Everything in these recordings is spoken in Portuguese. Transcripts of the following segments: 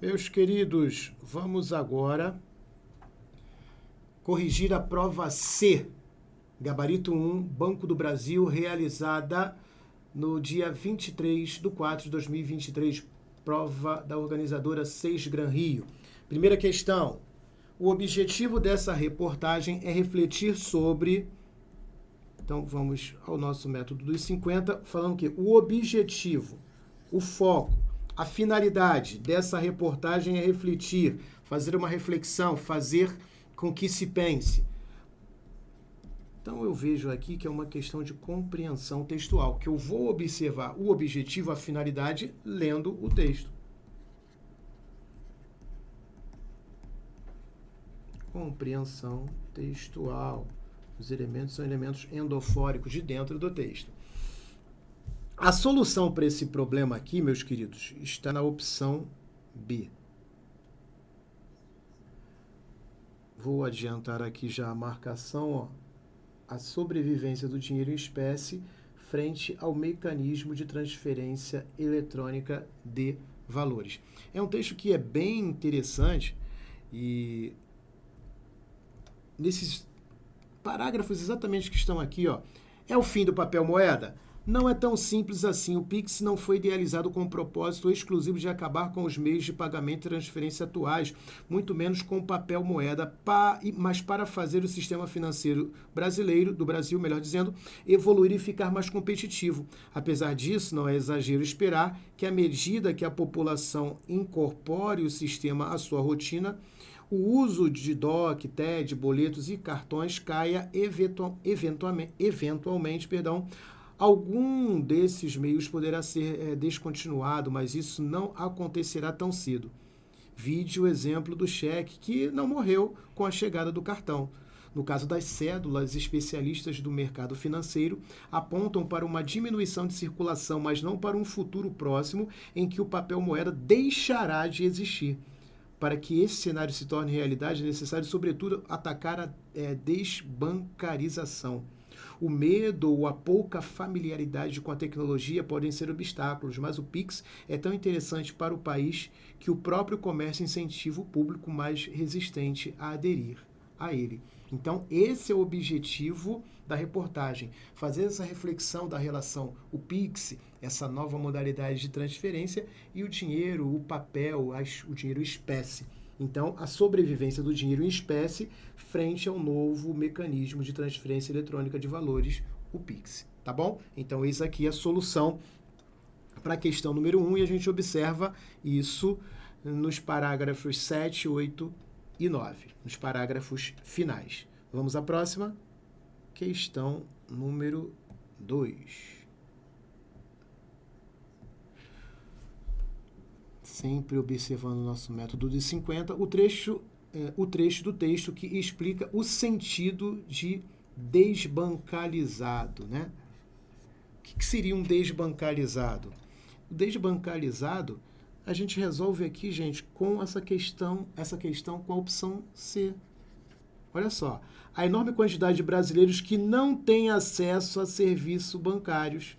Meus queridos, vamos agora corrigir a prova C, gabarito 1, Banco do Brasil, realizada no dia 23 de 4 de 2023, prova da organizadora 6 Gran Rio. Primeira questão. O objetivo dessa reportagem é refletir sobre. Então, vamos ao nosso método dos 50, falando que o objetivo, o foco, a finalidade dessa reportagem é refletir, fazer uma reflexão, fazer com que se pense. Então eu vejo aqui que é uma questão de compreensão textual, que eu vou observar o objetivo, a finalidade, lendo o texto. Compreensão textual. Os elementos são elementos endofóricos de dentro do texto. A solução para esse problema aqui, meus queridos, está na opção B. Vou adiantar aqui já a marcação, ó, a sobrevivência do dinheiro em espécie frente ao mecanismo de transferência eletrônica de valores. É um texto que é bem interessante e nesses parágrafos exatamente que estão aqui, ó, é o fim do papel moeda? Não é tão simples assim. O Pix não foi idealizado com o propósito exclusivo de acabar com os meios de pagamento e transferência atuais, muito menos com papel moeda, mas para fazer o sistema financeiro brasileiro, do Brasil, melhor dizendo, evoluir e ficar mais competitivo. Apesar disso, não é exagero esperar que, à medida que a população incorpore o sistema à sua rotina, o uso de DOC, TED, boletos e cartões caia eventual, eventualmente, eventualmente perdão, Algum desses meios poderá ser é, descontinuado, mas isso não acontecerá tão cedo. Vide o exemplo do cheque, que não morreu com a chegada do cartão. No caso das cédulas, especialistas do mercado financeiro apontam para uma diminuição de circulação, mas não para um futuro próximo em que o papel moeda deixará de existir. Para que esse cenário se torne realidade, é necessário, sobretudo, atacar a é, desbancarização. O medo ou a pouca familiaridade com a tecnologia podem ser obstáculos, mas o Pix é tão interessante para o país que o próprio comércio incentiva o público mais resistente a aderir a ele. Então, esse é o objetivo da reportagem, fazer essa reflexão da relação o Pix, essa nova modalidade de transferência, e o dinheiro, o papel, o dinheiro espécie. Então, a sobrevivência do dinheiro em espécie frente ao novo mecanismo de transferência eletrônica de valores, o Pix. Tá bom? Então, isso aqui é a solução para a questão número 1 um, e a gente observa isso nos parágrafos 7, 8 e 9, nos parágrafos finais. Vamos à próxima? Questão número 2. Sempre observando o nosso método de 50, o trecho, é, o trecho do texto que explica o sentido de desbancalizado. Né? O que, que seria um desbancalizado? O desbancalizado a gente resolve aqui, gente, com essa questão, essa questão com a opção C. Olha só, a enorme quantidade de brasileiros que não têm acesso a serviços bancários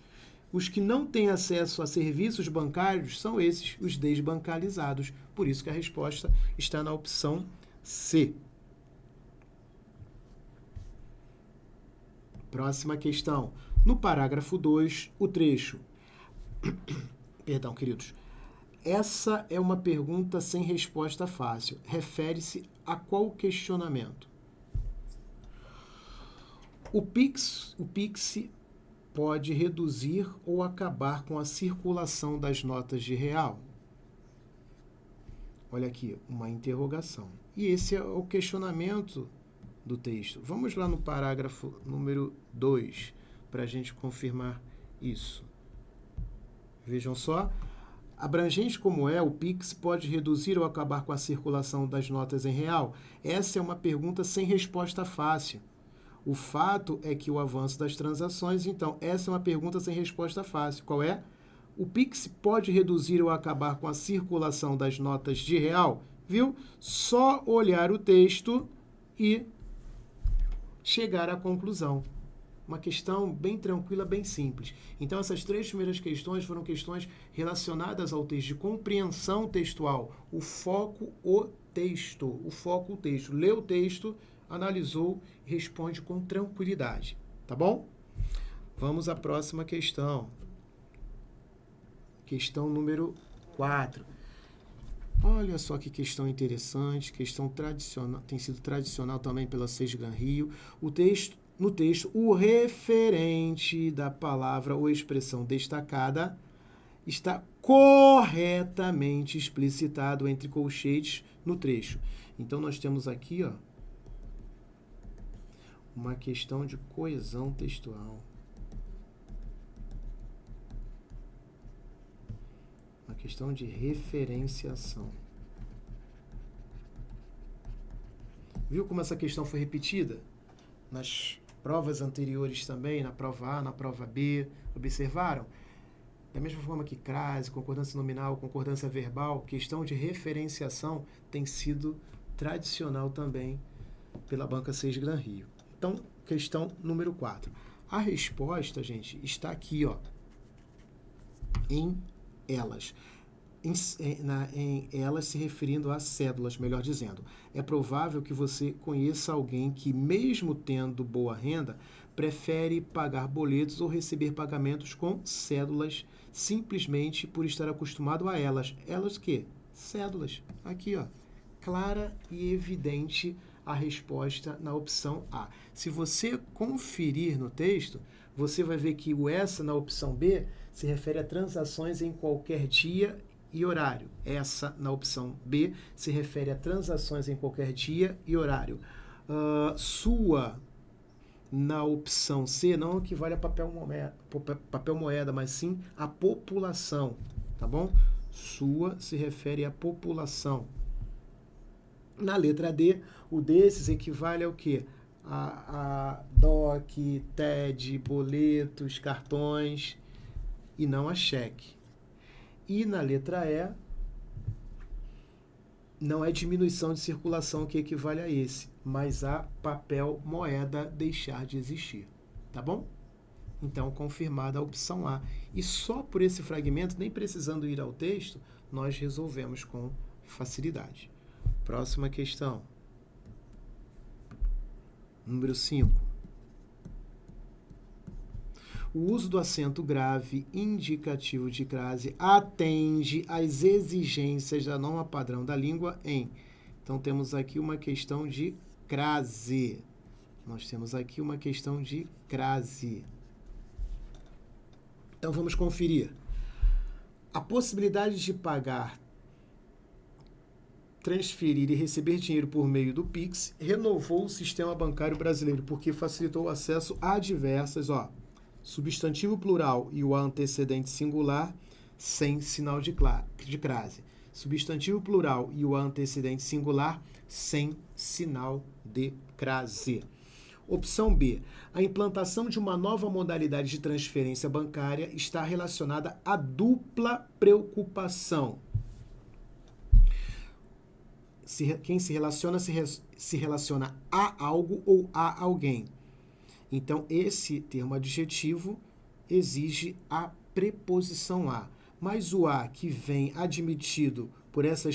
os que não têm acesso a serviços bancários são esses, os desbancalizados. Por isso que a resposta está na opção C. Próxima questão. No parágrafo 2, o trecho. Perdão, queridos. Essa é uma pergunta sem resposta fácil. Refere-se a qual questionamento? O Pix, o Pix pode reduzir ou acabar com a circulação das notas de real? Olha aqui, uma interrogação. E esse é o questionamento do texto. Vamos lá no parágrafo número 2, para a gente confirmar isso. Vejam só. Abrangente como é, o PIX pode reduzir ou acabar com a circulação das notas em real? Essa é uma pergunta sem resposta fácil. O fato é que o avanço das transações, então, essa é uma pergunta sem resposta fácil. Qual é? O Pix pode reduzir ou acabar com a circulação das notas de real? Viu? Só olhar o texto e chegar à conclusão. Uma questão bem tranquila, bem simples. Então, essas três primeiras questões foram questões relacionadas ao texto, de compreensão textual. O foco, o texto. O foco, o texto. Lê o texto, analisou e responde com tranquilidade. Tá bom? Vamos à próxima questão. Questão número 4. Olha só que questão interessante, questão tradicional, tem sido tradicional também pela Sesgan Rio. O texto, no texto, o referente da palavra ou expressão destacada está corretamente explicitado entre colchetes no trecho. Então nós temos aqui, ó, uma questão de coesão textual. Uma questão de referenciação. Viu como essa questão foi repetida? Nas provas anteriores também, na prova A, na prova B. Observaram? Da mesma forma que crase, concordância nominal, concordância verbal, questão de referenciação tem sido tradicional também pela Banca 6 Gran Rio. Então, questão número 4. A resposta, gente, está aqui, ó, em elas. Em, na, em elas se referindo a cédulas, melhor dizendo. É provável que você conheça alguém que, mesmo tendo boa renda, prefere pagar boletos ou receber pagamentos com cédulas simplesmente por estar acostumado a elas. Elas que? Cédulas. Aqui, ó. Clara e evidente a resposta na opção A. Se você conferir no texto, você vai ver que o essa na opção B se refere a transações em qualquer dia e horário. Essa na opção B se refere a transações em qualquer dia e horário. Uh, sua na opção C não equivale a papel moeda, papel moeda, mas sim a população, tá bom? Sua se refere à população. Na letra D, o desses equivale ao que? A, a DOC, TED, boletos, cartões e não a cheque. E na letra E, não é diminuição de circulação que equivale a esse, mas a papel moeda deixar de existir. Tá bom? Então, confirmada a opção A. E só por esse fragmento, nem precisando ir ao texto, nós resolvemos com facilidade. Próxima questão. Número 5. O uso do acento grave indicativo de crase atende às exigências da norma padrão da língua em. Então, temos aqui uma questão de crase. Nós temos aqui uma questão de crase. Então, vamos conferir. A possibilidade de pagar transferir e receber dinheiro por meio do Pix, renovou o sistema bancário brasileiro, porque facilitou o acesso a diversas, ó, substantivo plural e o antecedente singular sem sinal de, de crase. Substantivo plural e o antecedente singular sem sinal de crase. Opção B. A implantação de uma nova modalidade de transferência bancária está relacionada à dupla preocupação se, quem se relaciona se, se relaciona a algo ou a alguém. Então, esse termo adjetivo exige a preposição a. Mas o a que vem admitido por essa,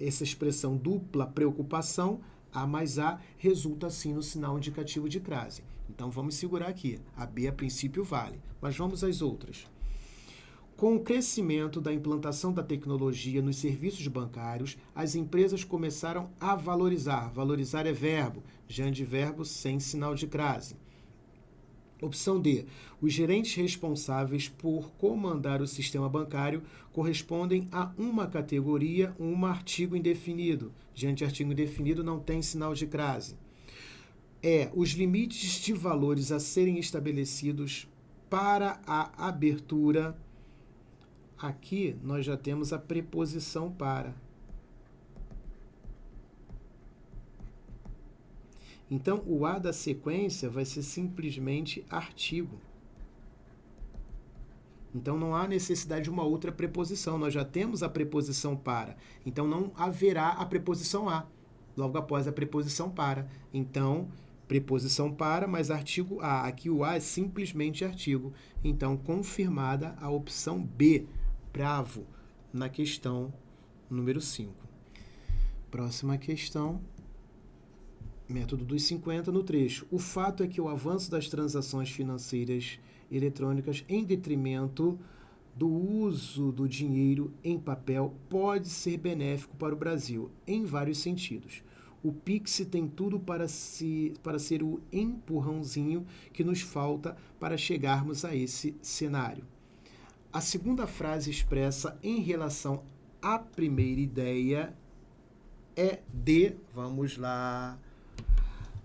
essa expressão dupla preocupação, a mais a, resulta assim no sinal indicativo de crase. Então, vamos segurar aqui. A B, a princípio, vale. Mas vamos às outras. Com o crescimento da implantação da tecnologia nos serviços bancários, as empresas começaram a valorizar. Valorizar é verbo, já de verbo sem sinal de crase. Opção D. Os gerentes responsáveis por comandar o sistema bancário correspondem a uma categoria, um artigo indefinido. Diante artigo indefinido não tem sinal de crase. É, os limites de valores a serem estabelecidos para a abertura Aqui nós já temos a preposição para. Então, o A da sequência vai ser simplesmente artigo. Então, não há necessidade de uma outra preposição. Nós já temos a preposição para. Então, não haverá a preposição a logo após a preposição para. Então, preposição para, mas artigo A. Aqui o A é simplesmente artigo. Então, confirmada a opção B, bravo, na questão número 5. Próxima questão, método dos 50 no trecho. O fato é que o avanço das transações financeiras eletrônicas em detrimento do uso do dinheiro em papel pode ser benéfico para o Brasil em vários sentidos. O Pix tem tudo para, se, para ser o empurrãozinho que nos falta para chegarmos a esse cenário. A segunda frase expressa em relação à primeira ideia é de, vamos lá,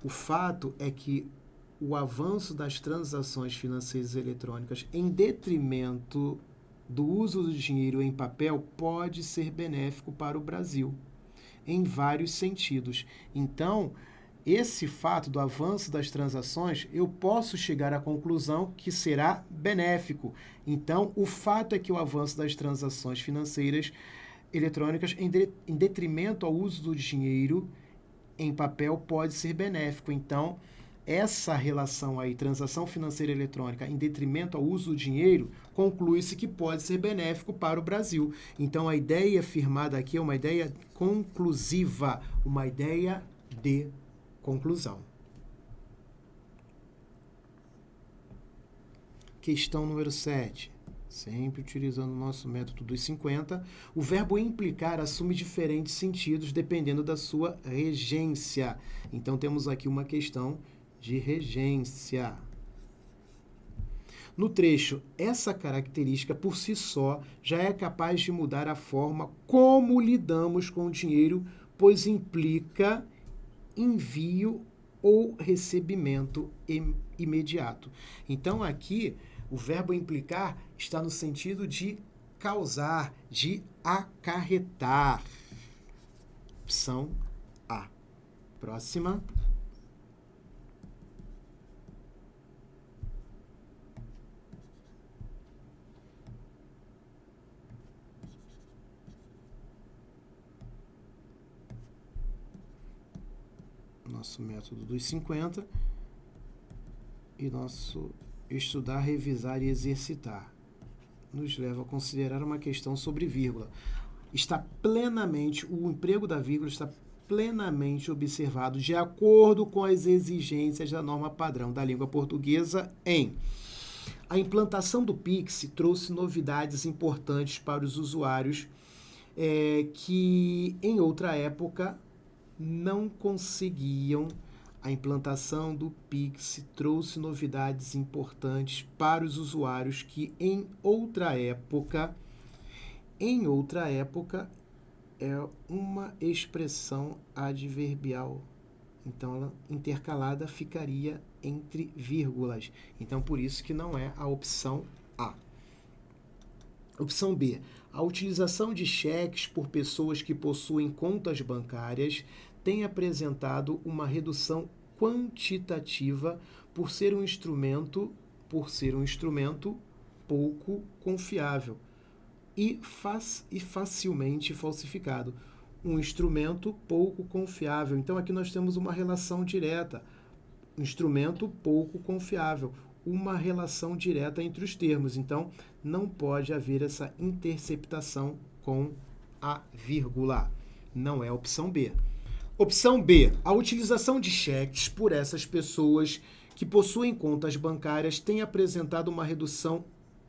o fato é que o avanço das transações financeiras eletrônicas em detrimento do uso do dinheiro em papel pode ser benéfico para o Brasil em vários sentidos. Então, esse fato do avanço das transações, eu posso chegar à conclusão que será benéfico. Então, o fato é que o avanço das transações financeiras eletrônicas, em, de, em detrimento ao uso do dinheiro em papel, pode ser benéfico. Então, essa relação aí, transação financeira eletrônica, em detrimento ao uso do dinheiro, conclui-se que pode ser benéfico para o Brasil. Então, a ideia firmada aqui é uma ideia conclusiva, uma ideia de conclusão. Questão número 7. Sempre utilizando o nosso método dos 50, o verbo implicar assume diferentes sentidos dependendo da sua regência. Então, temos aqui uma questão de regência. No trecho, essa característica por si só já é capaz de mudar a forma como lidamos com o dinheiro, pois implica envio ou recebimento imediato. Então, aqui, o verbo implicar está no sentido de causar, de acarretar. Opção A. Próxima. Nosso método dos 50 e nosso estudar, revisar e exercitar. Nos leva a considerar uma questão sobre vírgula. Está plenamente, o emprego da vírgula está plenamente observado de acordo com as exigências da norma padrão da língua portuguesa em a implantação do Pix trouxe novidades importantes para os usuários é, que em outra época não conseguiam. A implantação do Pix trouxe novidades importantes para os usuários que em outra época, em outra época, é uma expressão adverbial. Então, ela intercalada ficaria entre vírgulas. Então, por isso que não é a opção A. Opção B. A utilização de cheques por pessoas que possuem contas bancárias tem apresentado uma redução quantitativa por ser um instrumento, por ser um instrumento pouco confiável e, faz, e facilmente falsificado. Um instrumento pouco confiável. Então aqui nós temos uma relação direta. Instrumento pouco confiável uma relação direta entre os termos. Então, não pode haver essa interceptação com a vírgula. Não é opção B. Opção B. A utilização de cheques por essas pessoas que possuem contas bancárias tem apresentado uma redução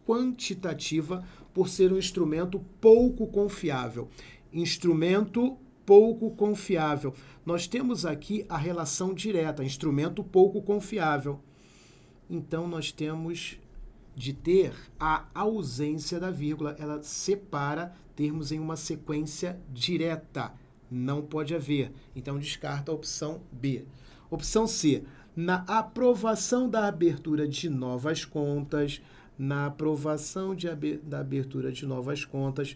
quantitativa por ser um instrumento pouco confiável. Instrumento pouco confiável. Nós temos aqui a relação direta, instrumento pouco confiável então nós temos de ter a ausência da vírgula. Ela separa termos em uma sequência direta. Não pode haver. Então descarta a opção B. Opção C. Na aprovação da abertura de novas contas, na aprovação de, da abertura de novas contas,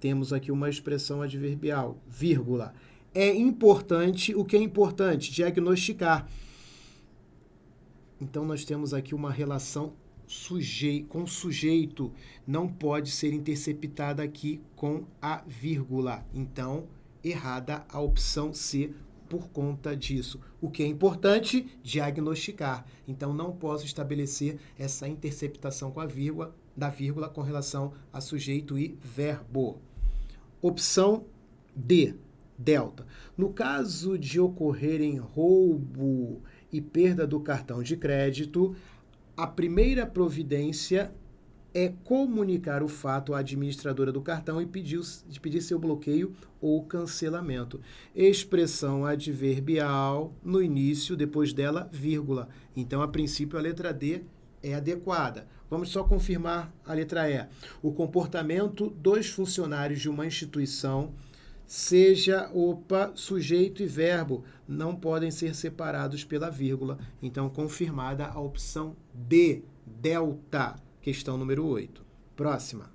temos aqui uma expressão adverbial, vírgula. É importante, o que é importante? Diagnosticar então, nós temos aqui uma relação com sujeito, não pode ser interceptada aqui com a vírgula. Então, errada a opção C, por conta disso. O que é importante? Diagnosticar. Então, não posso estabelecer essa interceptação com a vírgula, da vírgula com relação a sujeito e verbo. Opção D, delta. No caso de ocorrerem roubo e perda do cartão de crédito, a primeira providência é comunicar o fato à administradora do cartão e pedir, pedir seu bloqueio ou cancelamento. Expressão adverbial no início, depois dela, vírgula. Então, a princípio, a letra D é adequada. Vamos só confirmar a letra E. O comportamento dos funcionários de uma instituição seja, opa, sujeito e verbo, não podem ser separados pela vírgula. Então, confirmada a opção D, delta, questão número 8. Próxima.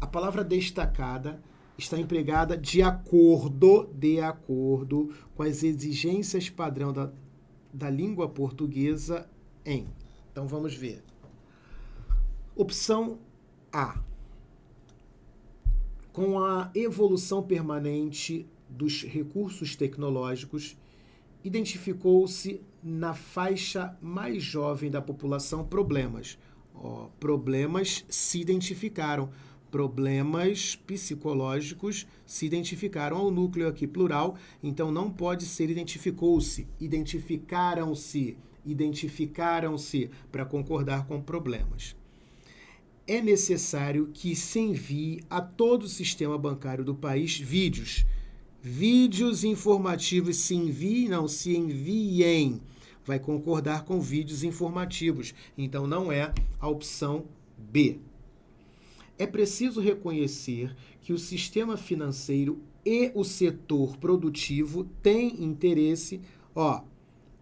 A palavra destacada está empregada de acordo, de acordo com as exigências padrão da, da língua portuguesa em. Então, vamos ver. Opção A com a evolução permanente dos recursos tecnológicos, identificou-se na faixa mais jovem da população problemas. Oh, problemas se identificaram. Problemas psicológicos se identificaram. Ao núcleo aqui plural, então não pode ser identificou-se, identificaram-se, identificaram-se para concordar com problemas é necessário que se envie a todo o sistema bancário do país vídeos. Vídeos informativos se enviem, não se enviem. Vai concordar com vídeos informativos. Então não é a opção B. É preciso reconhecer que o sistema financeiro e o setor produtivo têm interesse, ó,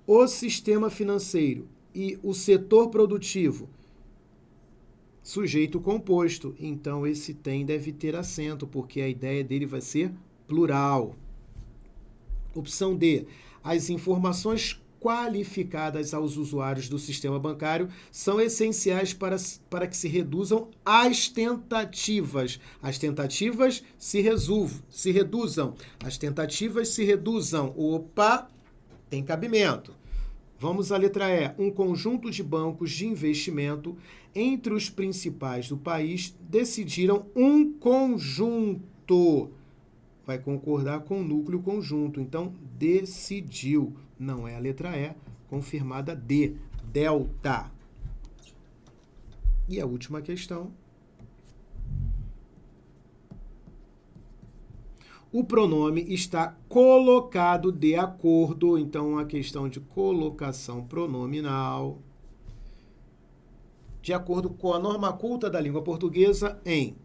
o sistema financeiro e o setor produtivo sujeito composto. Então, esse tem deve ter acento, porque a ideia dele vai ser plural. Opção D. As informações qualificadas aos usuários do sistema bancário são essenciais para, para que se reduzam as tentativas. As tentativas se, resolvam, se reduzam. As tentativas se reduzam. Opa, tem cabimento. Vamos à letra E. Um conjunto de bancos de investimento entre os principais do país decidiram um conjunto. Vai concordar com o núcleo conjunto. Então, decidiu. Não é a letra E, confirmada D. Delta. E a última questão. O pronome está colocado de acordo, então a questão de colocação pronominal, de acordo com a norma culta da língua portuguesa em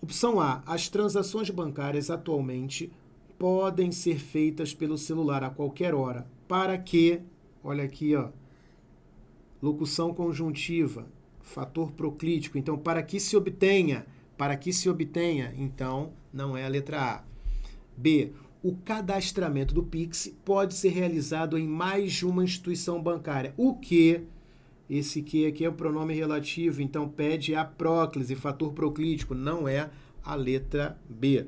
Opção A. As transações bancárias atualmente podem ser feitas pelo celular a qualquer hora. Para que, olha aqui, ó, locução conjuntiva, fator proclítico. Então, para que se obtenha, para que se obtenha, então, não é a letra A. B. O cadastramento do Pix pode ser realizado em mais de uma instituição bancária. O que? Esse que aqui é o pronome relativo, então pede a próclise, fator proclítico, não é a letra B.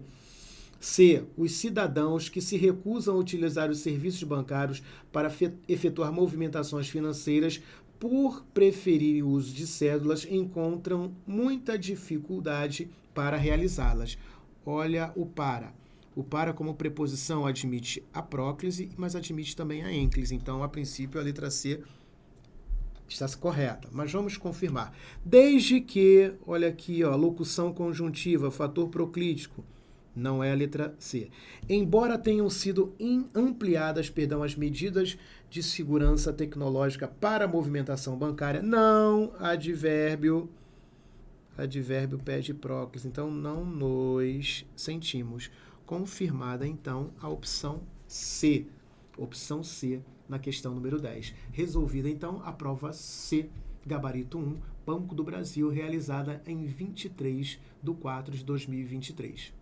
C. Os cidadãos que se recusam a utilizar os serviços bancários para efetuar movimentações financeiras por preferir o uso de cédulas encontram muita dificuldade para realizá-las. Olha o para. O para como preposição admite a próclise, mas admite também a ênclise. Então, a princípio, a letra C está correta, mas vamos confirmar. Desde que, olha aqui, ó, locução conjuntiva, fator proclítico, não é a letra C. Embora tenham sido ampliadas, perdão, as medidas de segurança tecnológica para a movimentação bancária, não advérbio advérbio pede próclise, então não nos sentimos. Confirmada então a opção C. Opção C na questão número 10. Resolvida então a prova C, gabarito 1, Banco do Brasil, realizada em 23 de 4 de 2023.